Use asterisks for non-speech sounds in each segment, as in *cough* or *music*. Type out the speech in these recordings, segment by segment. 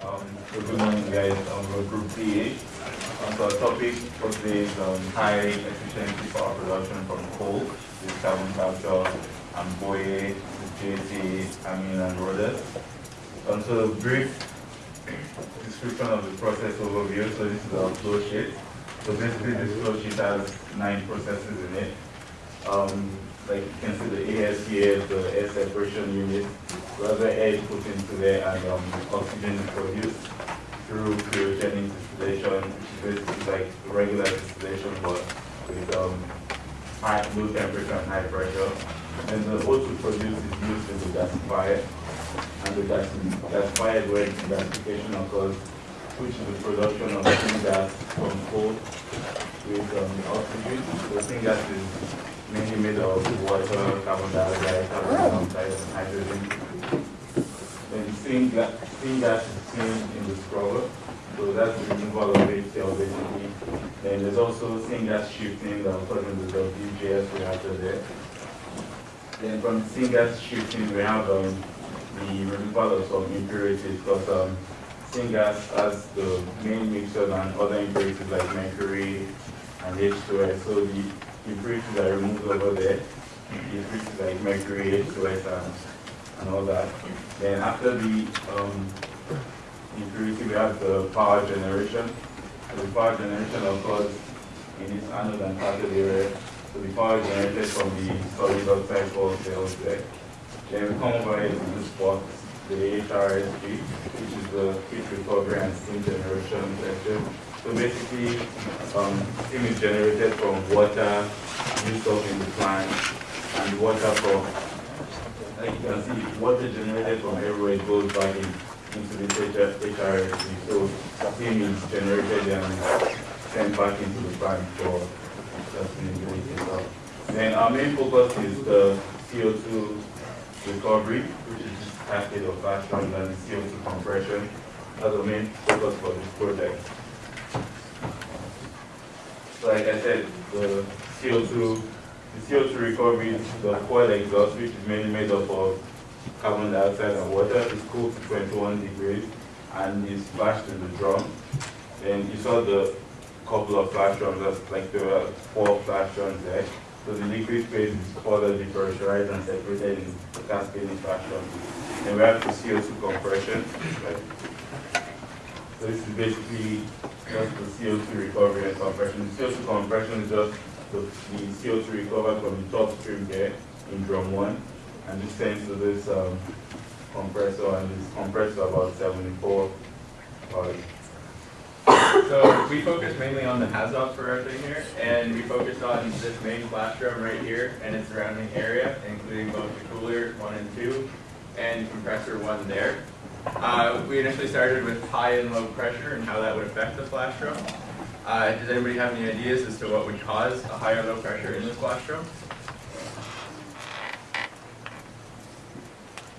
Um, so good morning, guys. Um, we're Group PA. Um, so our topic for today is um, high efficiency power production from coal, with carbon capture, and Boye, JT, Amin, and Rhodes. Um, so brief description of the process overview. So this is our flow sheet. So basically, this flow sheet has nine processes in it. Um, like you can see the ASCS, the air separation unit, whether air is put into there and um, oxygen produced through cryogenic distillation, which is basically like regular distillation but with um, high, low temperature and high pressure. And the O2 produced is used in the gasifier, and the gas, gasifier is where gasification occurs, which is the production of syngas from coal with um, oxygen. The syngas is mainly made of water, carbon dioxide, carbon monoxide, and hydrogen. Then syngas, syngas is in the scrubber, so that's the removal of HCl basically. Then there's also syngas shifting that occurs in the WGS reactor there. Then from syngas shifting, we have um, the removal of some impurities because um, has the main mixture and other impurities like mercury and H2S. So the impurities are removed over there. The impurities like mercury, H2S, and, and all that. Then after the um, impurity, we have the power generation. So the power generation occurs in this anode and cathode area. So the power generated from the solid oxide called cells there. Then we come over here to this spot, the HRSG, which is the heat recovery and steam generation section. So basically, um, steam is generated from water used up in the plant, and water from, like you can see, water generated from everywhere goes back in, into the HRSG. So steam is generated and sent back into the plant for sustainability. Then our main focus is the CO2 recovery, which is just cascade of flash and CO2 compression. That's the main focus for this project. So like I said, the CO2, the CO2 recovery is the coil exhaust, which is mainly made up of uh, carbon dioxide and water. It's cooled to 21 degrees and is flashed in the drum. And you saw the couple of flash drums, that's like there were four flash drums there. So the liquid phase is further depressurized and separated in the cascading flash drums. And we have the CO2 compression. Right? So this is basically just the CO2 recovery and compression. The CO2 compression is just the, the CO2 recovered from the top stream here in drum one, and this sends to this um, compressor, and this compressor about 74 bars. So we focus mainly on the HAZOP for our thing here, and we focus on this main flash drum right here and its surrounding area, including both the cooler one and two, and compressor one there. Uh, we initially started with high and low pressure and how that would affect the flash drum. Uh, does anybody have any ideas as to what would cause a high or low pressure in this drum?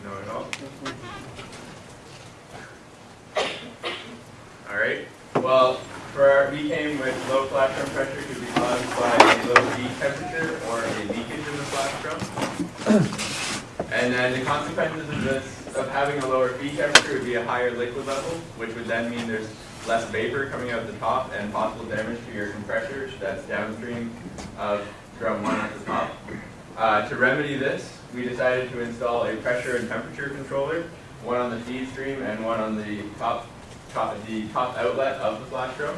No at all? All right. Well, for our, we came with low drum pressure could be caused by a low feed temperature or a leakage in the drum. And then the consequences of this, of having a lower feed temperature would be a higher liquid level, which would then mean there's less vapor coming out of the top and possible damage to your compressor that's downstream of drum one at the top. Uh, to remedy this, we decided to install a pressure and temperature controller, one on the feed stream and one on the top top, the top outlet of the flash drum.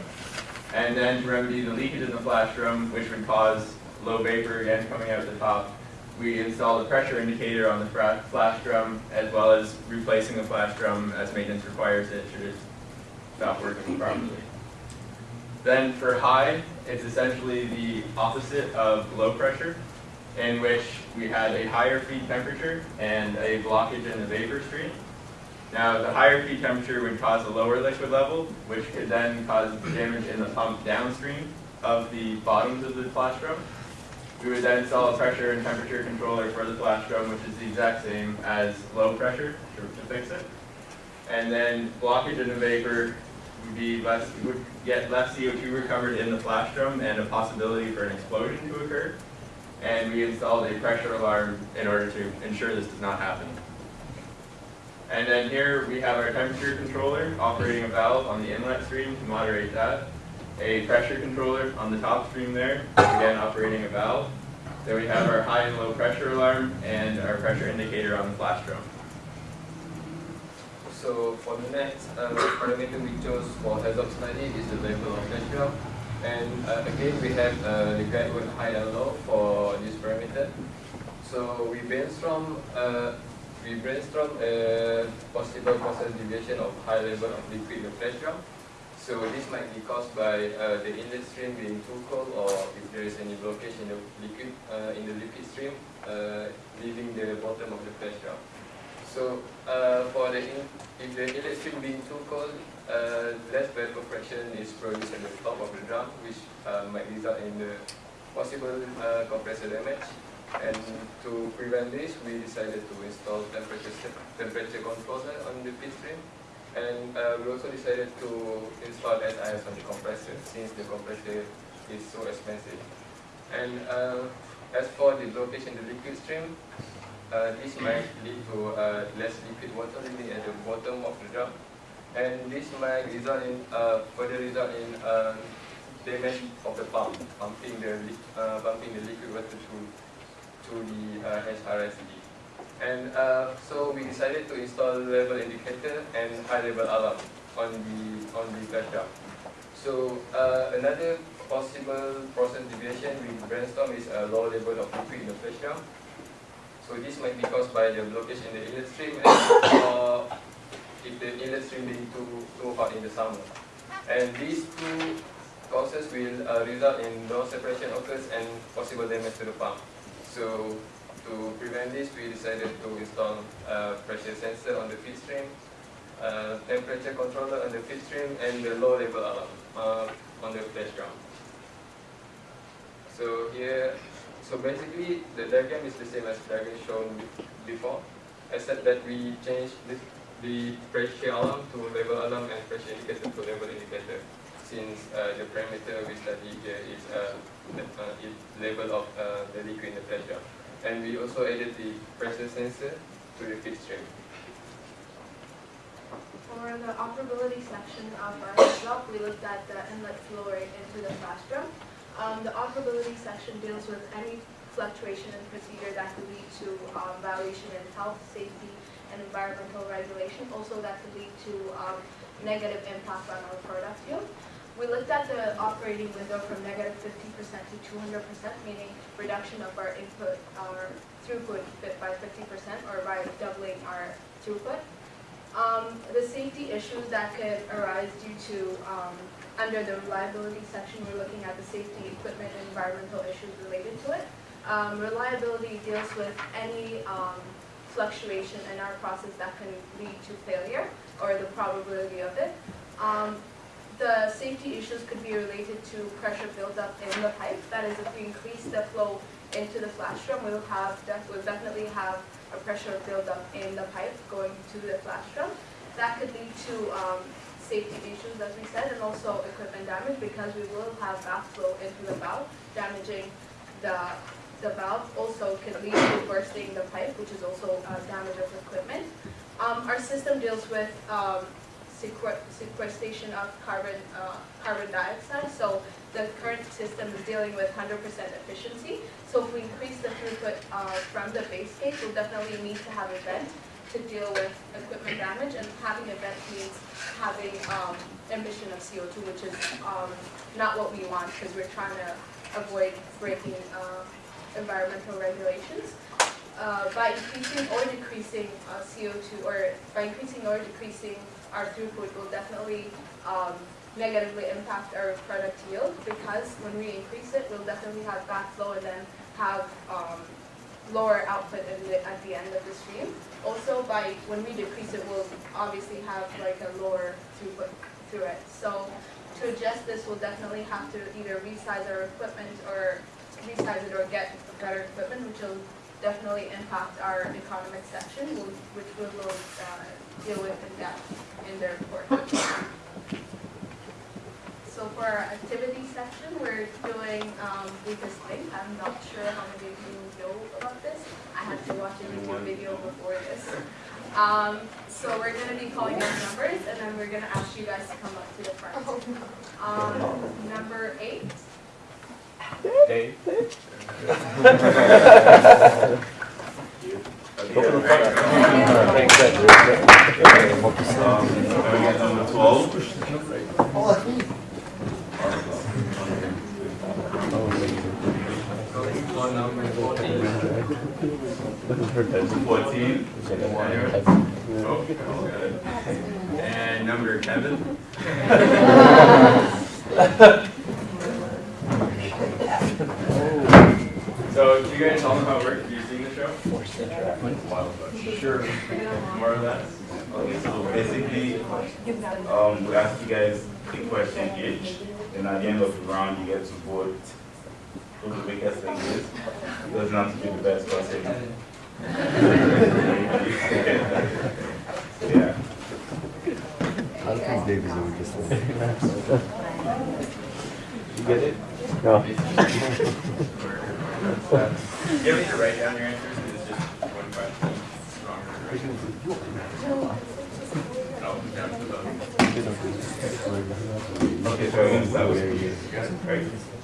And then to remedy the leakage in the flash drum, which would cause low vapor again coming out the top, we installed a pressure indicator on the flash drum, as well as replacing the flash drum as maintenance requires it should it stop working properly. Then for high, it's essentially the opposite of low pressure, in which we had a higher feed temperature and a blockage in the vapor stream. Now, the higher feed temperature would cause a lower liquid level, which could then cause damage in the pump downstream of the bottoms of the flash drum. We would then install a pressure and temperature controller for the flash drum, which is the exact same as low pressure to, to fix it. And then blockage in the vapor would be less, would get less CO2 recovered in the flash drum and a possibility for an explosion to occur. And we installed a pressure alarm in order to ensure this does not happen. And then here we have our temperature controller operating a valve on the inlet stream to moderate that. A pressure controller on the top stream there, again operating a valve. Then we have our high and low pressure alarm and our pressure indicator on the flash drum. So for the next uh, parameter we chose for HAZOP study is the level of pressure. And uh, again we have uh, the guideword high and low for this parameter. So we brainstorm uh, we brainstorm a possible process deviation of high level of liquid drum. So this might be caused by uh, the inlet stream being too cold or if there is any blockage in the liquid uh, in the liquid stream uh, leaving the bottom of the drum. So uh, for the if the stream being too cold, uh, less vapor fraction is produced at the top of the drum, which uh, might result in the possible uh, compressor damage. And to prevent this, we decided to install temperature temperature controller on the feed stream. And uh, we also decided to install SIS on the compressor, since the compressor is so expensive. And uh, as for the location in the liquid stream, uh, this might lead to uh, less liquid water living at the bottom of the drum, and this might result in uh, further result in uh, damage of the pump, pumping the uh, pumping the liquid water to to the uh, HRSD. And uh, so we decided to install level indicator and high level alarm on the on the flash drum. So uh, another possible process deviation we brainstorm is a low level of liquid in the flash drum. So this might be caused by the blockage in the inlet stream or if the inlet stream being too, too hot in the summer. And these two causes will uh, result in low separation occurs and possible damage to the pump. So to prevent this, we decided to install a pressure sensor on the feed stream, uh, temperature controller on the feed stream, and the low level alarm uh, on the flash drum. So here so basically, the diagram is the same as the diagram shown before, except that we changed the, the pressure alarm to level alarm and pressure indicator to level indicator, since uh, the parameter we study here is uh, the uh, level of uh, the liquid in the pressure. And we also added the pressure sensor to the feed stream. For the operability section of our block, we looked at the inlet flow rate into the flash drum. Um, the operability section deals with any fluctuation in procedure that could lead to um, violation in health, safety, and environmental regulation. Also, that could lead to um, negative impact on our product yield. We looked at the operating window from negative 50% to 200%, meaning reduction of our input, our throughput by 50% or by doubling our throughput. Um, the safety issues that could arise due to um, under the reliability section, we're looking at the safety, equipment, and environmental issues related to it. Um, reliability deals with any um, fluctuation in our process that can lead to failure or the probability of it. Um, the safety issues could be related to pressure buildup in the pipe. That is, if we increase the flow into the flash drum, we'll have def we'll definitely have a pressure buildup in the pipe going to the flash drum. That could lead to um, safety issues, as we said, and also equipment damage because we will have backflow into the valve, damaging the, the valve. Also can lead to bursting the pipe, which is also uh, damage of equipment. Um, our system deals with um, sequestration of carbon, uh, carbon dioxide. So the current system is dealing with 100% efficiency. So if we increase the throughput uh, from the base case, we'll definitely need to have a vent to deal with equipment damage, and having a vent means having um, emission of CO2, which is um, not what we want because we're trying to avoid breaking uh, environmental regulations. Uh, by increasing or decreasing uh, CO2, or by increasing or decreasing our throughput will definitely um, negatively impact our product yield because when we increase it, we'll definitely have backflow and then have um, lower output the, at the end of the stream. Also, by when we decrease it, we'll obviously have like a lower throughput through it. So to adjust this, we'll definitely have to either resize our equipment or resize it or get better equipment, which will definitely impact our economic section, which we will uh, deal with in depth in the report for our activity section, we're doing um, Weakest Link. I'm not sure how many of you know about this. I had to watch a YouTube video before this. Um, so we're going to be calling out numbers, and then we're going to ask you guys to come up to the front. Um, number eight. Eight. Number 12. Number 14. 14. Oh, okay. And number seven. so, do you guys all know how it works? Have you seen the show? Forced interaction. Sure. More or less. Okay, so basically, um, we ask you guys a question each, and at the end of the round, you get to vote who the biggest thing is. It doesn't have to be the best person. Yeah. I don't think Dave is the weakest one. You get it? No. *laughs* You have to write down your answers, because it's just one question. Wrong or right. Down to the bottom. Okay, so I'm gonna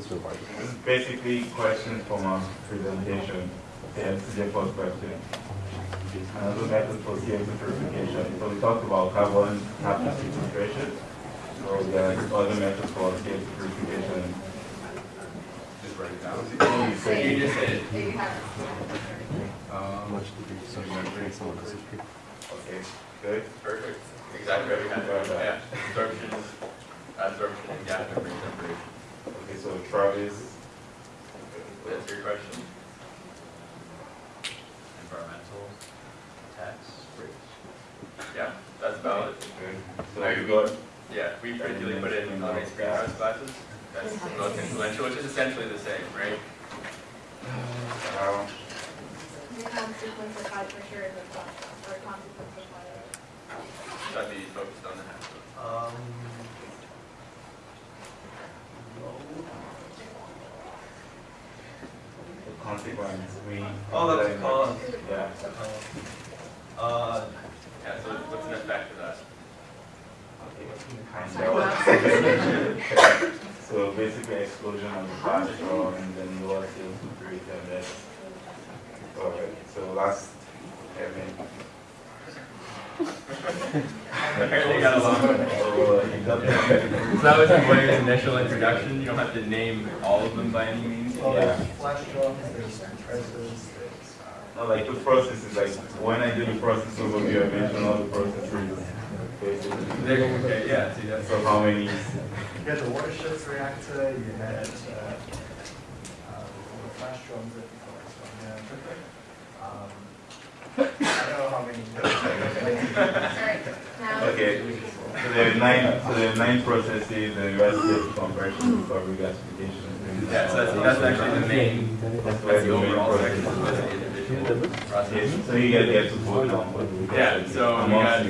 start with you. This is hard. This is basically questions from our presentation. Okay, this first question. Another method for CO2 purification. So we talked about carbon capture sequestration. So there are other methods for CO2 purification. Just write it down. You say- You just said, there you have it. um, Much to do. So you might bring someone else. Okay, good. perfect. Exactly what we had. Yeah, absorption, absorption, and gas membrane separation. Okay, so Travis, That's your question? Environmental tax rates. Yeah, that's valid. okay. So you got, Yeah, we particularly put it in on these greenhouse gases. That's most influential, which is essentially the same, right? um, The consequence of high pressure in the flash or consequence of fire. Should be focused on the half. Um, consequence, we. Oh, that's cause. Yeah. uh, Yeah, so what's an effect of that? Kind of. So basically explosion of the flash draw and then lower sales to create a mess. Alright, so last, Kevin. Apparently got along. *laughs* You. So that was Boyer's initial introduction. You don't have to name all of them by any means. Yeah. flash drums, there's compressors, No, like the process is like, when I do the process overview, I mention all the processes. Basically. There- Okay, yeah, see, that's. So how many, you had the water shift reactor, you had, uh, uh, the flash drums that you focused on, yeah. Um, I don't know how many. Alright, okay, so there are nine, so there are nine processes, the rest is compression, recovery, gasification. Yeah, so that's, that's actually the main, That's that's the the overall section, process that's the individual process. So you guys get to vote on what Yeah, so we got-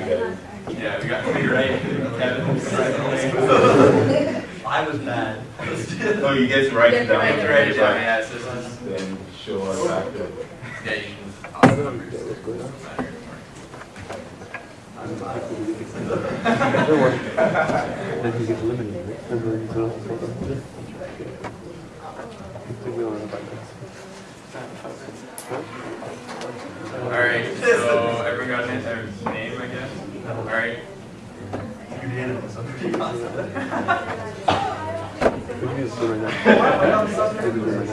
Yeah, we got me right, Kevin. *laughs* I was bad. No, *laughs* you get to write it down. write it Right, yeah, yeah, so this is, Then show us after. yeah, you can. I'll numbers. *laughs* Then he gets eliminated, right? And then he's gonna- So we don't know about that. Alright, so everyone got his their name, I guess? Alright, Unanimous, I'm pretty positive. We can just do it right now. We can do it right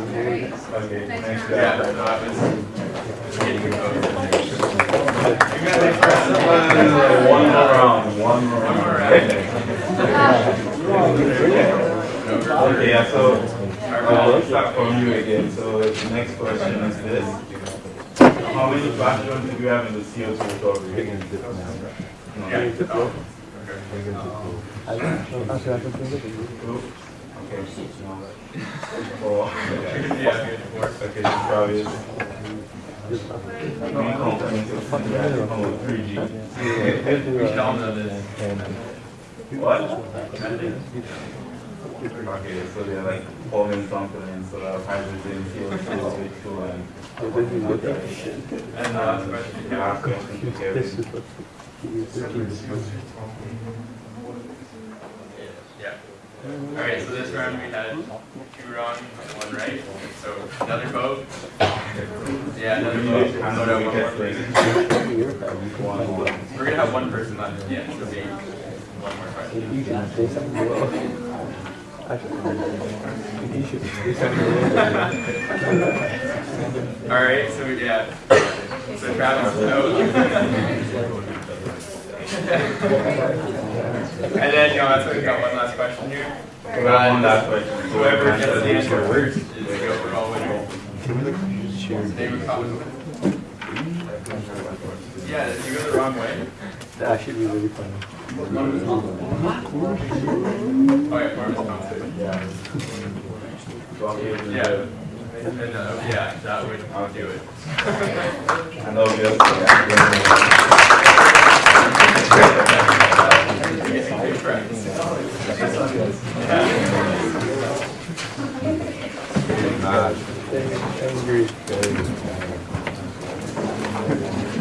now. Okay, next yeah, guy. so that was getting your vote. One more round, one more One more round. round. Okay, yeah, so, uh, let's start from you again. So the next question is this. How many flash drums do you have in the CO2 We're recovery? gonna. Yeah. Oh, We're gonna dip low. I don't know. Actually, I can do it. Two? Okay. Four. okay. Yeah, four. Okay, so Travis. Just not. Main components of the come with three G. We should all know this. What? Okay, so they're like forming something instead of hydrogen, CO2, H2, and. And the last question, The last question to Kevin. Yeah. All right, so this round we had two wrong, one right. So another vote. Yeah, another vote. And Vote then out we one more, please. the one more. We're gonna have one person left. Yeah, so be one more question. *laughs* All right, so yeah. So Travis, no. and then, you know, so we've got one last question here. We got one last question. Whoever gets the answer first is the overall winner. Share. David Cotton. Yeah, if you go the wrong way. That should be really funny. Oh yeah, Farmers Thompson. Yeah. And, uh, yeah, that would do it. Angry. What's up,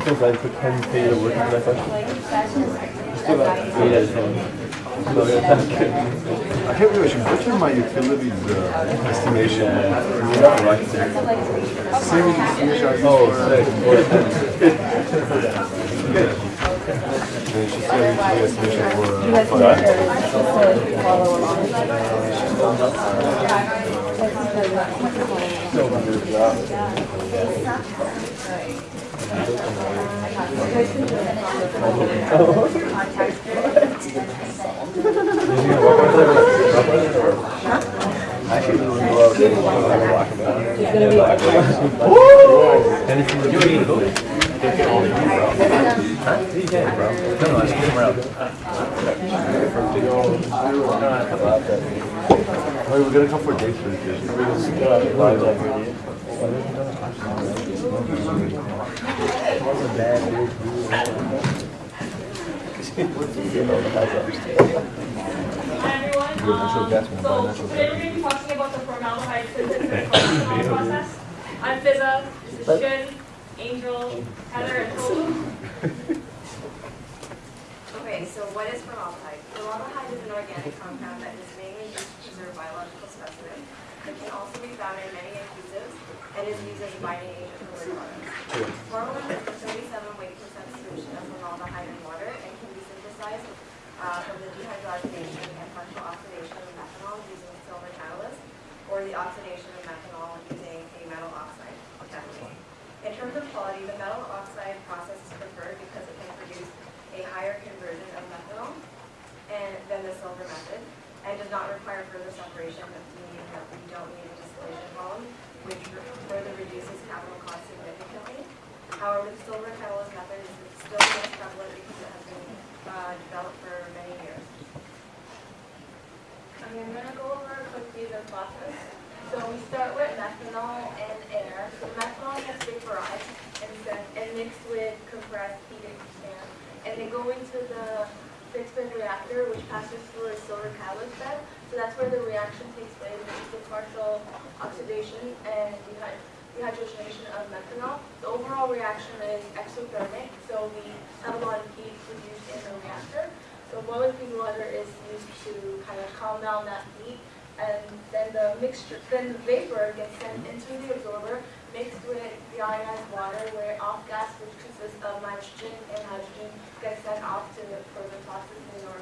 I did. I feel bad for 10 pages of work into that question. Still got 8 out of 10. So yeah, that's good. I have a question. What are my utilities uh, estimation? Right. Same estimation I use Oh, for. sick. Then she said utility estimation for. You Uh, guys for can just Wait, we're gonna come for dates for this. So today we're going to be talking about the formaldehyde synthesis process. I'm Fizza, this is Shin, Angel, Heather, and Tolu. Okay, so what is formaldehyde? Formaldehyde is an organic compound that is mainly used to preserve biological specimens. It can also be found in many and is used as a binding agent for wood products. Formalin is a 37 weight percent solution of formaldehyde in water and can be synthesized uh, from the dehydrogenation and partial oxidation of methanol using a silver catalyst or the oxidation of methanol using a metal oxide technique. In terms of quality, the metal oxide process is preferred because it can produce a higher conversion of methanol and than the silver method, and does not require further separation, but meaning that we don't need a distillation column, which further reduces capital costs significantly. However, the silver catalyst method is still most prevalent because it has been uh, developed for many years. Okay, I'm gonna go over quickly the process. So we start with methanol and air. So methanol gets vaporized and and mixed with compressed heated air. And they go into the bed reactor, which passes through a silver catalyst bed. So that's where the reaction takes place, which is the partial oxidation and dehy- dehydrogenation of methanol. The overall reaction is exothermic, so we have a lot of heat produced in the reactor. So boiling clean water is used to kind of calm down that heat, and then the mixture, then the vapor gets sent into the absorber, mixed with the ionized water, where off gas, which consists of nitrogen and hydrogen, gets sent off to the further processing or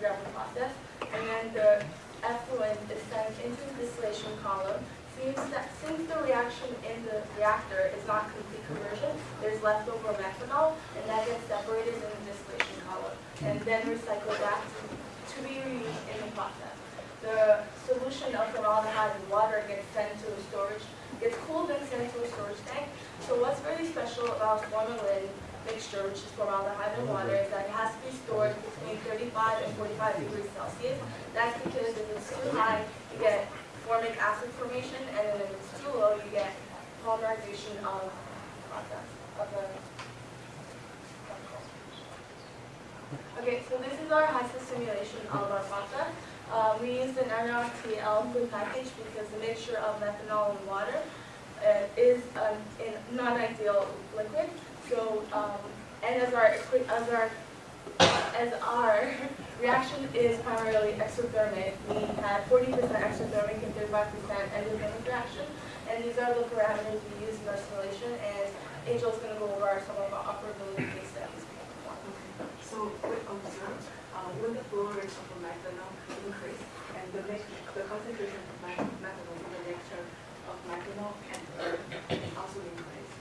whatever process. And then the effluent is sent into the distillation column. Seems that since the reaction in the reactor is not complete conversion, there's leftover methanol, and that gets separated in the distillation column, and then recycled back to, to be reused in the process. the solution of formaldehyde and water gets sent to the storage, gets cooled and sent to a storage tank. So what's really special about formalin mixture, which is formaldehyde and water, is that it has to be stored between 35 and 45 degrees Celsius. That's because if it's too high, you get formic acid formation, and then if it's too low, you get polymerization of process of the Okay, so this is our HYSYS simulation of our process. Uh, we used an NRTL fluid package because the mixture of methanol and water uh, is in non-ideal liquid. So, um, and as our as our as our *laughs* reaction is primarily exothermic, we had 40% exothermic and 35% endothermic reaction. And these are the parameters we use in our simulation. And Angel's going to go over some of our operability case studies. So we observe, uh, when the flow rate of methanol increase and the the concentration of me- methanol in the mixture of methanol and earth also increase.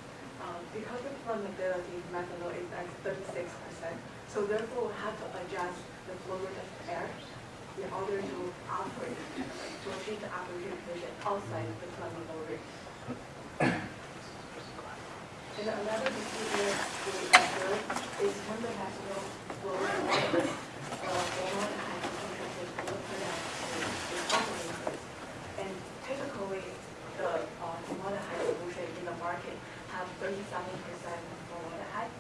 Um, because the flammability of methanol is at thirty-six percent, so therefore we have to adjust the flow rate of air in order to operate, to achieve the operating condition outside the flammable rate. And another procedure we observe is when the methanol flow rate uh, formaldehyde concentration will turn out is also increased. And typically, the uh, formaldehyde solution in the market have thirty-seven percent formaldehyde.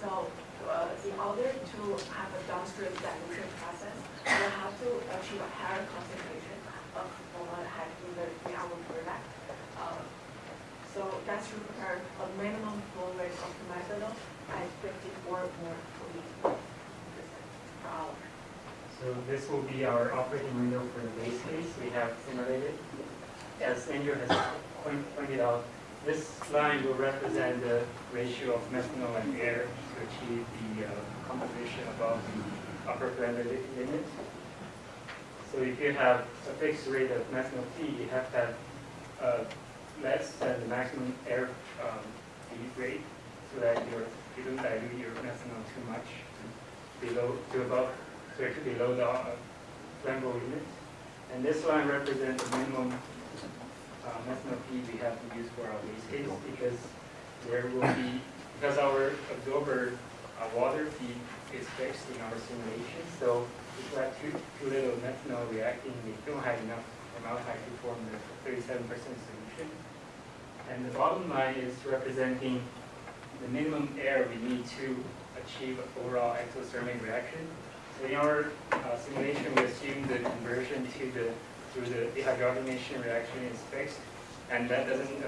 So uh, in order to have a downstream dilution process, we have to achieve a higher concentration of formaldehyde in the in. Uh, so that's require a minimum flow rate of methanol at fifty-four more per hour. So this will be our operating window for the base case we have simulated. As Andrew has point- pointed out, this line will represent the ratio of methanol and air to achieve the uh, composition above the upper flammability limit. So if you have a fixed rate of methanol feed, you have to have uh, less than the maximum air um, feed rate so that you're, you don't dilute your methanol too much below, to above, sorry, to below the uh, flammable limit. And this line represents the minimum uh, methanol feed we have to use for our base case because there will be, because our absorber uh, water feed is fixed in our simulation, so if we have too, too little methanol reacting, we don't have enough formaldehyde to form the thirty-seven percent solution. And the bottom line is representing the minimum air we need to achieve overall exothermic reaction. In our uh, simulation, we assume the conversion to the through the dehydrogenation reaction is fixed, and that doesn't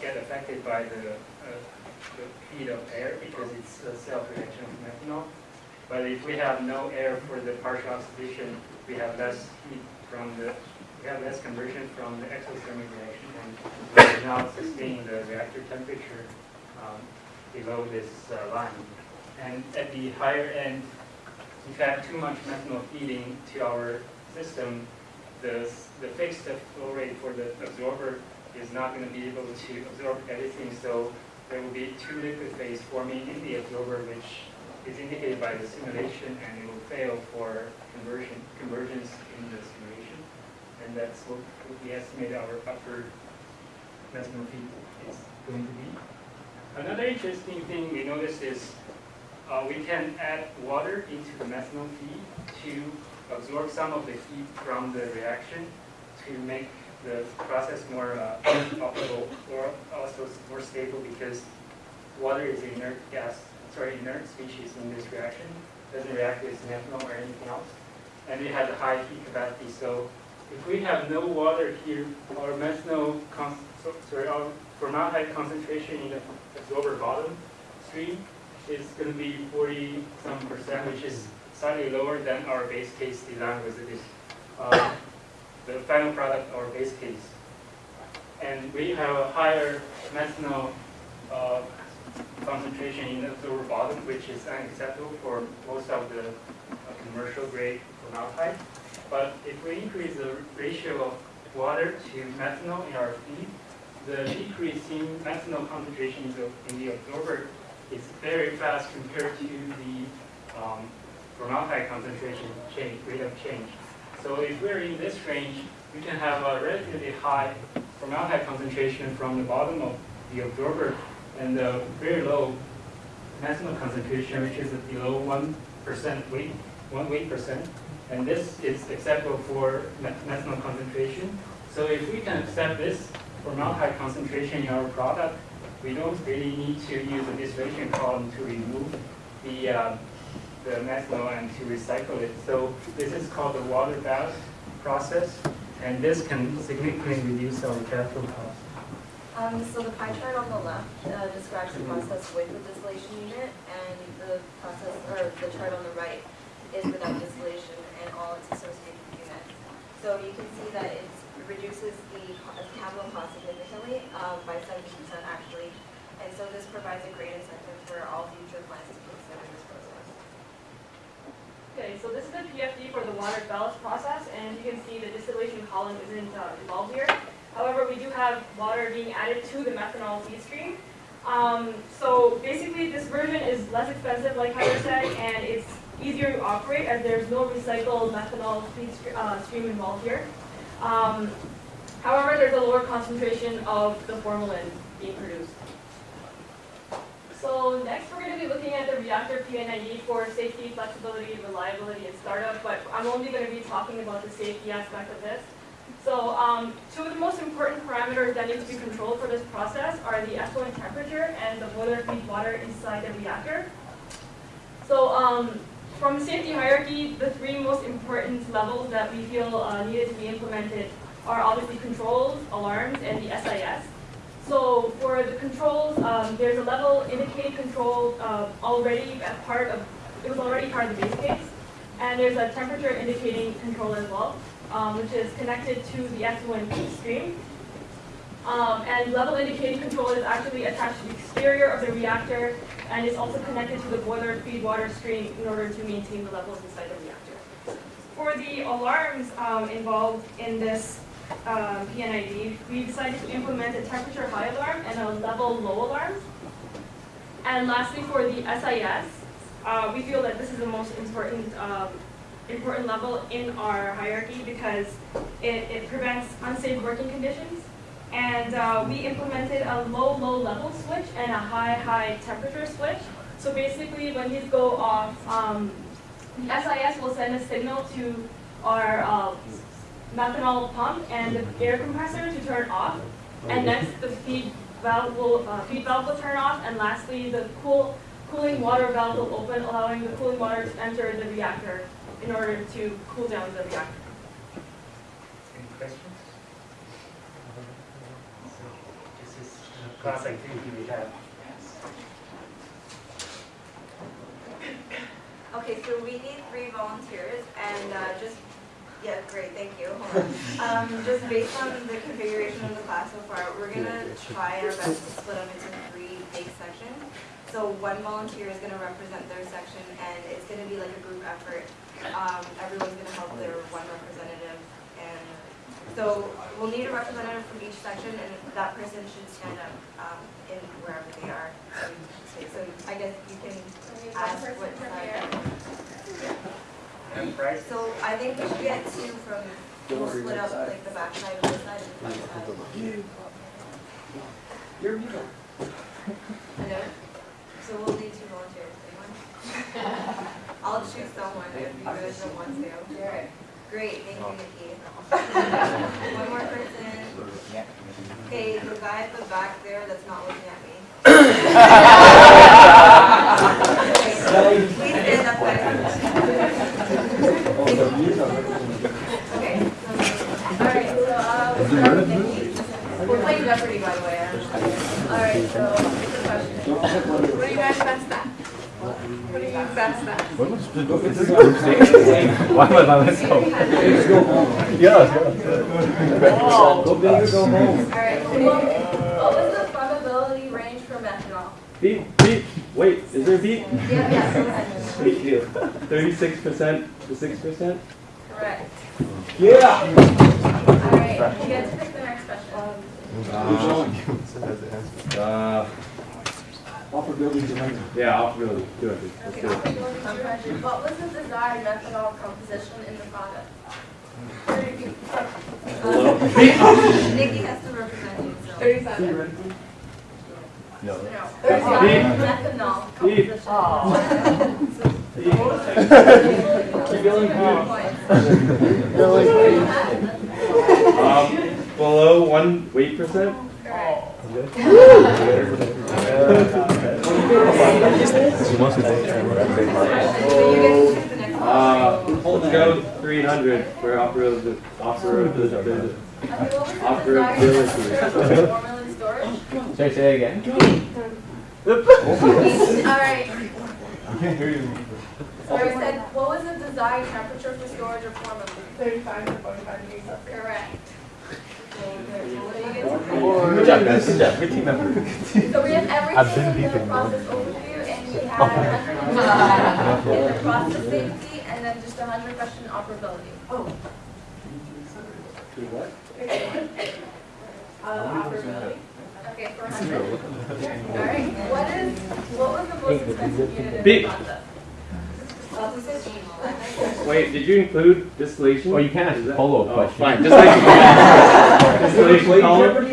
get affected by the, uh, the heat of air because it's a self-reaction of methanol. But if we have no air for the partial oxidation, we have less heat from the, we have less conversion from the exothermic reaction, and we're now sustaining the reactor temperature um, below this uh, line. And at the higher end, if fact, too much methanol feeding to our system, the, the fixed flow rate for the absorber is not going to be able to absorb everything, so there will be two liquid phase forming in the absorber, which is indicated by the simulation, and it will fail for conversion, convergence in the simulation. And that's what, what we estimate our upper methanol feed is going to be. Another interesting thing we noticed is uh, we can add water into the methanol feed to absorb some of the heat from the reaction to make the process more uh, operable or also more stable because water is an inert gas, sorry, inert species in this reaction. Doesn't react with methanol or anything else. And it has a high heat capacity. So if we have no water here, our methanol, sorry, our formaldehyde concentration in the absorber bottom stream is going to be 40 some percent, which is slightly lower than our base case design with this, uh, the final product, or base case. And we have a higher methanol uh, concentration in the absorber bottom, which is unacceptable for most of the uh, commercial grade formaldehyde. But if we increase the ratio of water to methanol in our feed, the decrease in methanol concentration in the, in the absorber is very fast compared to the um, formaldehyde concentration change, rate of change. So if we're in this range, we can have a relatively high formaldehyde concentration from the bottom of the absorber and a very low methanol concentration, which is below 1% weight, 1 weight percent. And this is acceptable for me- methanol concentration. So if we can accept this formaldehyde concentration in our product, we don't really need to use a distillation column to remove the, uh, the methanol and to recycle it. So this is called the water bath process, and this can significantly reduce our capital cost. Um, so the pie chart on the left uh, describes the process with the distillation unit, and the process, or the chart on the right is without distillation and all its associated units. So you can see that it reduces the capital cost significantly, um, by seventy percent actually. And so this provides a great incentive for all future plants to consider this process. Okay, so this is the PFD for the water ballast process, and you can see the distillation column isn't uh, involved here. However, we do have water being added to the methanol feed stream. Um, so basically, this version is less expensive, like Heather said, and it's easier to operate as there's no recycled methanol feed uh, stream involved here. Um, however, there's a lower concentration of the formalin being produced. So next, we're going to be looking at the reactor P&ID for safety, flexibility, reliability, and startup, but I'm only going to be talking about the safety aspect of this. So um, two of the most important parameters that need to be controlled for this process are the effluent temperature and the boiler feed water inside the reactor. So um, from safety hierarchy, the three most important levels that we feel uh, needed to be implemented are obviously controls, alarms, and the SIS. So for the controls, um, there's a level indicate control uh, already as part of, it was already part of the base case. And there's a temperature indicating control as well, um, which is connected to the effluent stream. Um, and level indicating control is actually attached to the exterior of the reactor and is also connected to the boiler feed water stream in order to maintain the levels inside the reactor. For the alarms um, involved in this uh, P&ID, we decided to implement a temperature high alarm and a level low alarm. And lastly, for the SIS, uh, we feel that this is the most important um, important level in our hierarchy because it, it prevents unsafe working conditions. And uh, we implemented a low, low level switch and a high, high temperature switch. So basically, when these go off, um, SIS will send a signal to our uh, methanol pump and the air compressor to turn off. And next, the feed valve will, uh, feed valve will turn off. And lastly, the cool, cooling water valve will open, allowing the cooling water to enter the reactor in order to cool down the reactor. Any questions? This is class activity we have. Okay, so we need three volunteers, and uh, just, yeah, great, thank you. Um, Just based on the configuration of the class so far, we're gonna try our best to split them into three big sections. So one volunteer is gonna represent their section, and it's gonna be like a group effort. Um, Everyone's gonna help their one representative, and so we'll need a representative from each section, and that person should stand up um, in wherever they are. So I guess you can ask what side. And price? So I think we should get two from, we'll split up like the back side and this side and the front side. You're muted. I know. So we'll need two volunteers, anyone? I'll choose someone if you guys don't want to. Alright. Great, thank you, Nikki. *laughs* One more person. Okay, the guy at the back there that's not looking at me. *laughs* Okay, Please stand up, guys. Okay. Alright, so, uh, we'll start with Nikki. We're playing Jeopardy, by the way. Alright, so, here's the question. What are you guys best at? What are you best at? What was the this is a group stage? Why am I by myself? Yeah, let's go. Go big or go home. Alright, what what was the flammability range for methanol? Beep, beep. Wait, is there a beep? Yeah, yeah, go ahead. Thank you. Thirty-six percent to six percent? Correct. Yeah. Alright, you get to pick the next question. Uh, Operability dilemma. yeah, operability. Do it. Let's do it. What was the desired methanol composition in the product? Nikki has to represent you, so. Thirty-seven. No. No. Thirty-seven. Methanol. Keep going. Um, below one weight percent? Uh, let's go three hundred for operability, operability, operability. Formalin storage. Sorry, say it again. Alright, I can't hear you. so I said, what was the desired temperature for storage of formalin? Thirty-five to forty-five degrees Celsius. Correct. Good job, guys. Good job. Good team effort. So we have I've been everything in the beeping. process overview, and we have in the process safety, and then just a hundred question operability. Oh. Uh, operability. Okay, for a hundred. Alright, what is, what was the most expensive unit in the Beep. process? Wait, did you include distillation? Oh, you can ask a that- follow-up oh, question. Fine, just like *laughs* distillation column.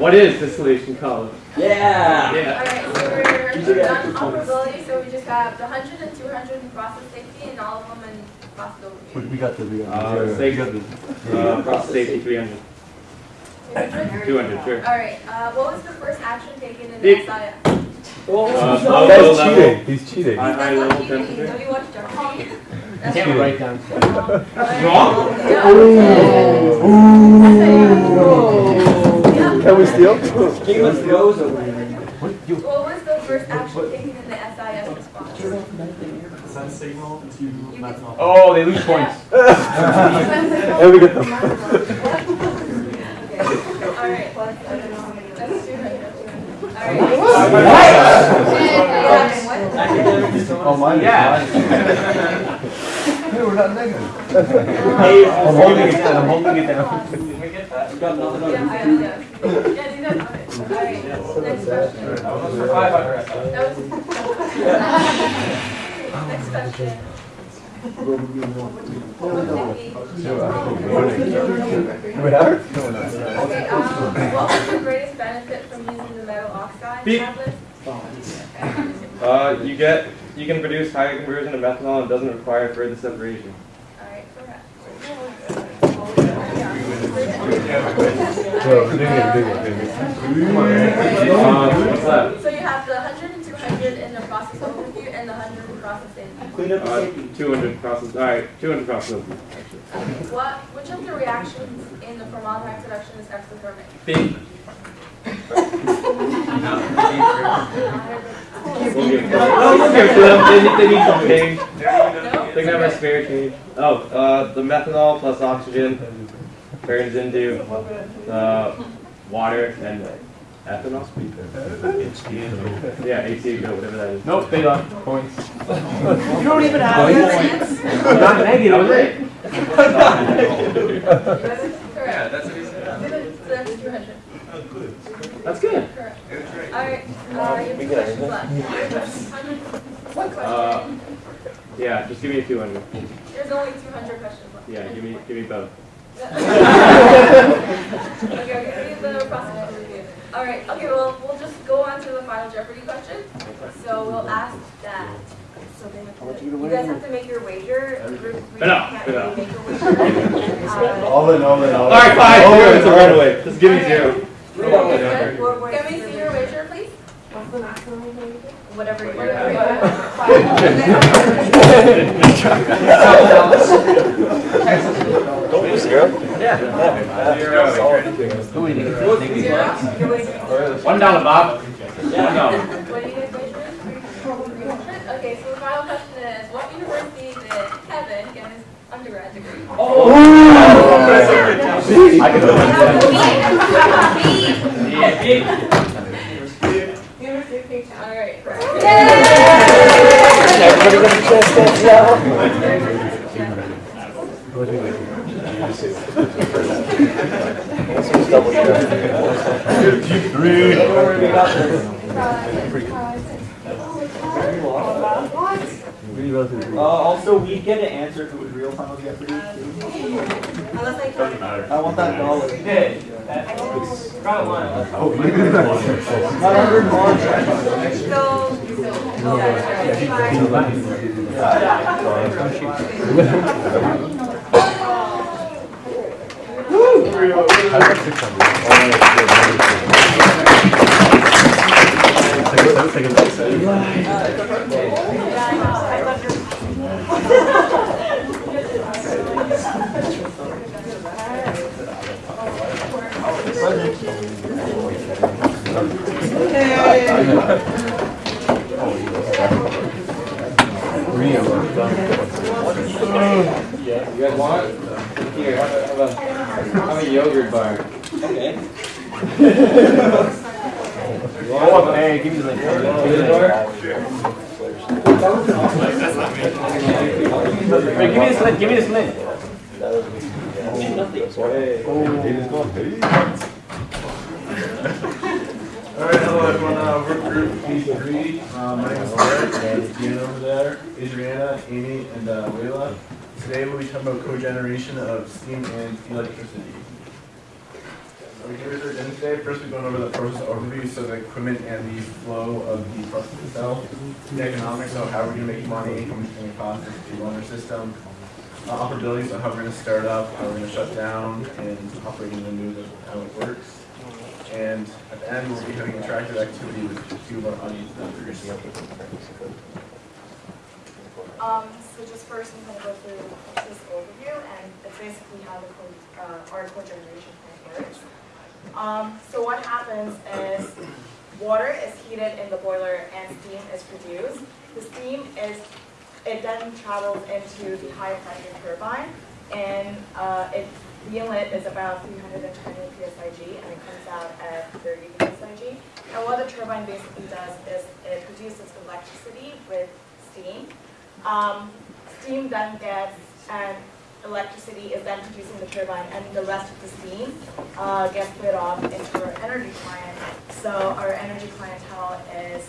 What is distillation column? Yeah. Yeah. Alright, so we're, we're done operability, so we just have the hundred and two hundred in process safety, and all of them in process We overview. we got the, we got Uh, the. say- we Uh, process safety three hundred. Two hundred, sure. Alright, uh, what was the first action taken in the Beep. SIS? Uh, low, low That's level, cheating. He's cheating. high, high That's level temperature. don't you watch Jeopardy? You That's can't wrong. write down stuff. Wrong? Yeah. Can we steal? Game of Thrones over What was the first action taken in the SIS response? Send signal to methanol. Oh, they lose points. *laughs* And we get them. *laughs* Alright. That's two right. Alright. Oh, mine. Yeah. Hey, we're. I'm holding it down. I'm holding it down. Got nothing on Yeah, I know. Yeah, these are, alright, next question. That. Next question. We what was greatest benefit from using oxide Beep. tablets? Uh, you get, you can produce higher conversion of methanol and doesn't require further separation. Alright, correct. Um. So you have the 100 and 200 in the process overview and the 100 in process safety. Clean up Uh, two hundred process, alright, two hundred process, actually. What, which of the reactions in the formaldehyde production is exothermic? Beep. We'll give them, we'll give them, they need, they need some change. They can have a spare change. Oh, uh, the methanol plus oxygen turns into, uh, water and ethanol. Yeah, HCl, whatever that is. Nope, they lost points. You don't even have points. I'm not negative, right? Correct. that's what he said. So that's 200. That's good. Alright, uh, you have two questions left. One Uh, question. yeah, just give me a two hundred. There's only 200 questions left. Yeah, give me, give me both. Okay, okay, leave the process overview. All right, okay, well, we'll just go on to the final Jeopardy question. So we'll ask that. So they have to, you guys have to make your wager. We- we Enough, can't enough. really make a wager. Uh, All in, all in, all in. Alright, fine, All zero, in, it's a runaway. Just give me zero. Okay, good. Can we see your wager, please? What's the maximum you can? Whatever you want. Don't be zero. Zero. One dollar, Bob. One dollar. What do you guys wager? Okay, so the final question is, what university did Kevin get his undergrad degree? I can University of Cape Town. All right. Everybody got a chance to dance now? This was double check. Fifty-three. Uh, also, we get an answer if it was real time with Jeopardy. Unless I Doesn't matter. I want that dollar. Oh, maybe. I got six Yeah, you guys want a, have a, have a yogurt bar. Okay. Oh, hey, give me the link. Give me the link. Give me this link, give me this link. All right, hello everyone, uh, we're group P3. Uh, my name is Derek, and Ian over there, Adriana, Amy, and uh, Layla. Today we'll be talking about cogeneration of steam and electricity. So we here's our today. First, we're going over the process overview, so the equipment and the flow of the process itself. The economics, so how we're going to make money, how much it's going to cost to run our system. Uh, operability, so how we're going to start up, how we're going to shut down, and operating the new, how it works. And at the end, we'll be having interactive activity with a few of our audience. Um, so just first, I'm gonna go through this overview, and it's basically how the co, uh, our cogeneration plant works. Um, so what happens is, water is heated in the boiler and steam is produced. The steam is, it then travels into the high pressure turbine, and, uh, it, the inlet is about three hundred and twenty PSIG, and it comes out at thirty PSIG. And what the turbine basically does is, it produces electricity with steam, um, steam then gets, and electricity is then producing the turbine, and the rest of the steam uh, gets split off into our energy client. So our energy clientele is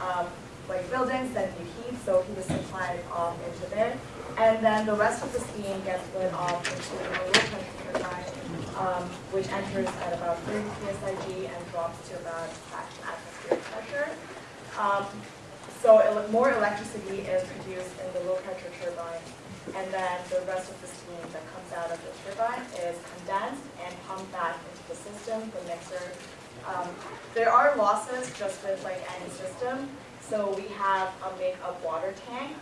um, like buildings that need heat, so heat is supplied off into there. And then the rest of the steam gets split off into a low pressure turbine, um, which enters at about 30 psig and drops to about atmospheric pressure. Um, so more electricity is produced in the low pressure turbine, and then the rest of the steam that comes out of the turbine is condensed and pumped back into the system, the mixer. Um, there are losses just with like any system, so we have a make-up water tank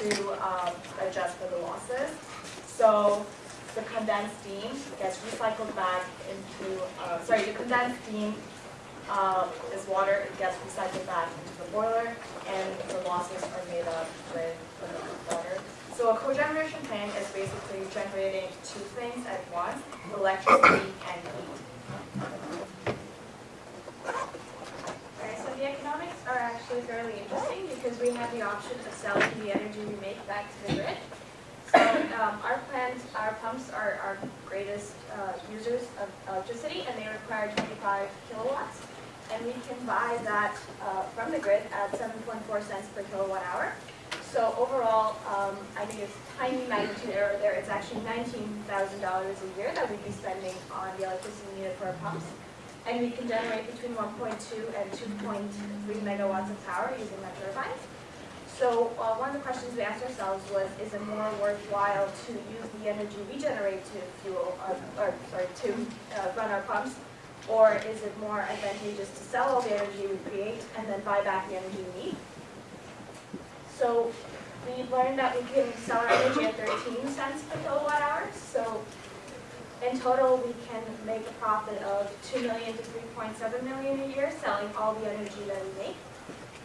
to um, adjust for the losses. So the condensed steam gets recycled back into, uh, sorry, the condensed steam uh, is water, it gets recycled back into the boiler, and the losses are made up with the water. So a cogeneration plant is basically generating two things at once, electricity and heat. Alright, so the economics are actually fairly interesting because we have the option of selling the energy we make back to the grid. So um, our plants, our pumps are our greatest uh, users of electricity and they require 25 kilowatts. And we can buy that uh, from the grid at 7.4 cents per kilowatt hour. So overall, um, I think it's tiny magnitude error there. It's actually $19,000 a year that we'd be spending on the electricity needed for our pumps. And we can generate between 1.2 and 2.3 megawatts of power using our turbines. So uh, one of the questions we asked ourselves was, is it more worthwhile to use the energy we generate to fuel, our, or sorry, to uh, run our pumps? Or is it more advantageous to sell all the energy we create and then buy back the energy we need? So we learned that we can sell our energy at 13 cents per kilowatt hour. So in total, we can make a profit of 2 million to 3.7 million a year selling all the energy that we make.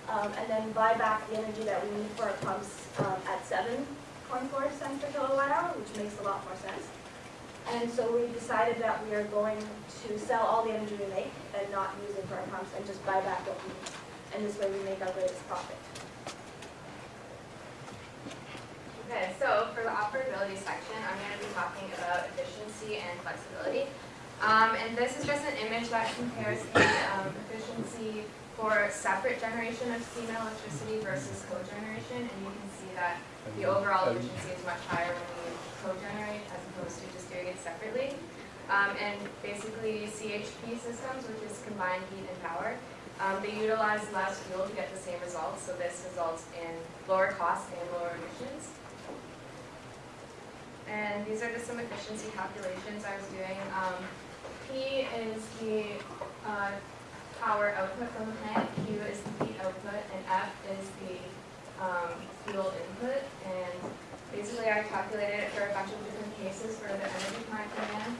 Um, and then buy back the energy that we need for our pumps um, at 7.4 cents per kilowatt hour, which makes a lot more sense. And so we decided that we are going to sell all the energy we make and not use it for our pumps and just buy back what we need. And this way we make our greatest profit. Okay, so for the operability section, I'm going to be talking about efficiency and flexibility. Um, and this is just an image that compares the um, efficiency for separate generation of steam and electricity versus cogeneration, and you can see that the overall efficiency is much higher when we cogenerate as opposed to just doing it separately. Um, and basically CHP systems, which is combined heat and power, um, they utilize less fuel to get the same results, so this results in lower costs and lower emissions. And these are just some efficiency calculations I was doing. Um, P is the uh, power output from the plant, Q is the heat output, and F is the um, fuel input. And basically I calculated it for a bunch of different cases for the energy plant demand.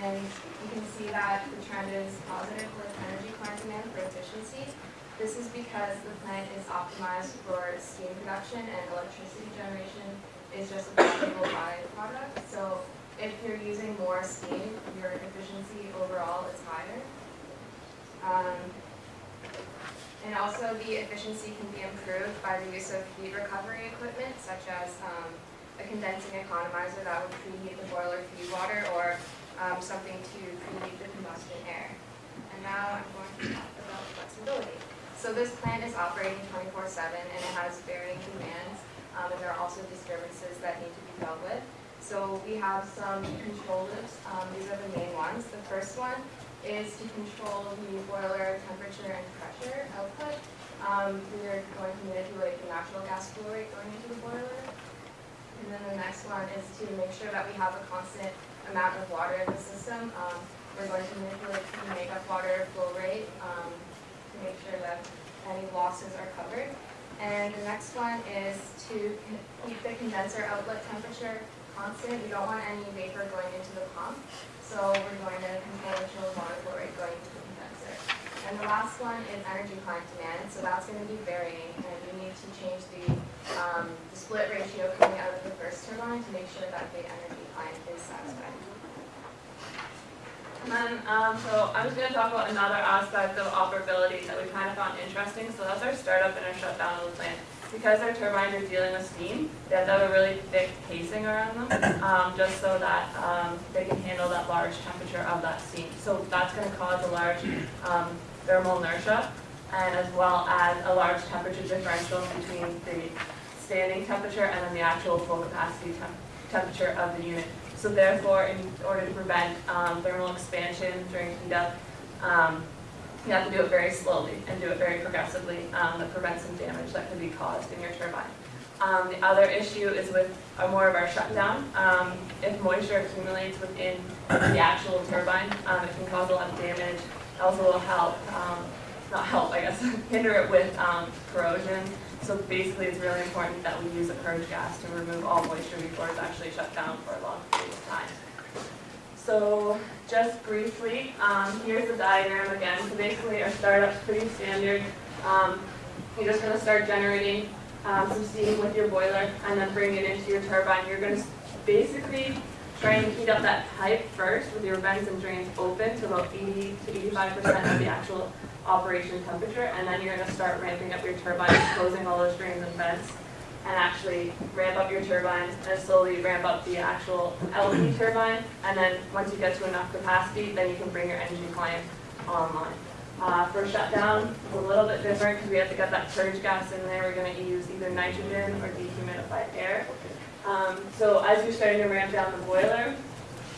And you can see that the trend is positive with energy plant demand for efficiency. This is because the plant is optimized for steam production and electricity generation is just a valuable byproduct. So if you're using more steam, your efficiency overall is higher. Um, and also the efficiency can be improved by the use of heat recovery equipment such as um, a condensing economizer that would preheat the boiler feed water or um, something to preheat the combustion air. And now I'm going to talk about flexibility. So this plant is operating 24-7 and it has varying demands um, and there are also disturbances that need to be dealt with. So we have some control loops. Um, these are the main ones. The first one is to control the boiler temperature and pressure output. Um, we are going to manipulate the natural gas flow rate going into the boiler. And then the next one is to make sure that we have a constant amount of water in the system. Um, we're going to manipulate the makeup water flow rate um, to make sure that any losses are covered. And the next one is to keep the condenser outlet temperature constant. We don't want any vapor going into the pump. So we're going to control the water flow rate going into the condenser. And the last one is energy plant demand. So that's going to be varying and we need to change the, um, the split ratio coming out of the first turbine to make sure that the energy plant is satisfied. Then, um, so I'm just going to talk about another aspect of operability that we kind of found interesting. So that's our startup and our shutdown of the plant. Because our turbines are dealing with steam, they have to have a really thick casing around them, *coughs* um, just so that um, they can handle that large temperature of that steam. So that's going to cause a large um, thermal inertia, and as well as a large temperature differential between the standing temperature and then the actual full capacity temp temperature of the unit. So therefore, in order to prevent um, thermal expansion during heat up, um, you have to do it very slowly and do it very progressively um, that prevents some damage that could be caused in your turbine. Um, the other issue is with uh, more of our shutdown. Um, if moisture accumulates within the actual turbine, um, it can cause a lot of damage. It also will help, not help, I guess, *laughs* hinder it with corrosion. So basically, it's really important that we use a purge gas to remove all moisture before it's actually shut down for a long period of time. So just briefly, um, here's the diagram again. So basically our startup's pretty standard. Um, you're just going to start generating um, some steam with your boiler and then bring it into your turbine. You're going to basically try and heat up that pipe first with your vents and drains open to about 80 to 85% of the actual operation temperature and then you're going to start ramping up your turbine, closing all those drains and vents and actually ramp up your turbines and slowly ramp up the actual LP turbine. And then once you get to enough capacity, then you can bring your energy client online. Uh, for shutdown, it's a little bit different because we have to get that purge gas in there. We're going to use either nitrogen or dehumidified air. Um, so as you're starting to ramp down the boiler,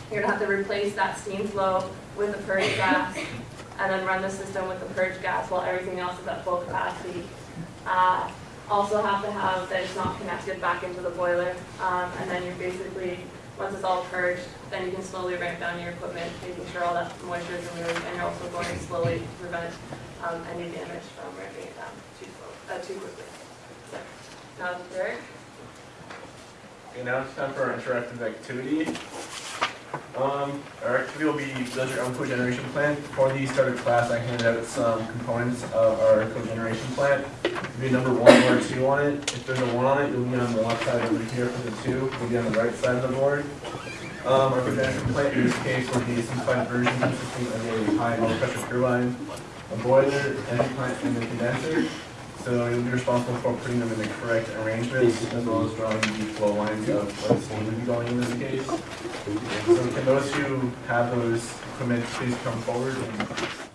you're going to have to replace that steam flow with the purge gas and then run the system with the purge gas while everything else is at full capacity. Uh, also have to have that it's not connected back into the boiler. Um, and then you're basically, once it's all purged, then you can slowly ramp down your equipment, making sure all that moisture is removed, and you're also going slowly to prevent um, any damage from ramping it down too, slow, uh, too quickly. So, now Derek. Okay, now it's time for our interactive activity. Um, our activity will be build your own cogeneration plant. For the starter class, I handed out some components of our cogeneration plant. It'll be number one or two on it. If there's a one on it, you'll be on the left side over here. For the two, you'll be on the right side of the board. Um, our cogeneration plant in this case will be a simplified version consisting of a high low pressure turbine, a boiler, energy plant, and a condenser. So you'll be responsible for putting them in the correct arrangements as well as drawing the flow lines of what's steam would be going in this case. So can those who have those equipment please come forward and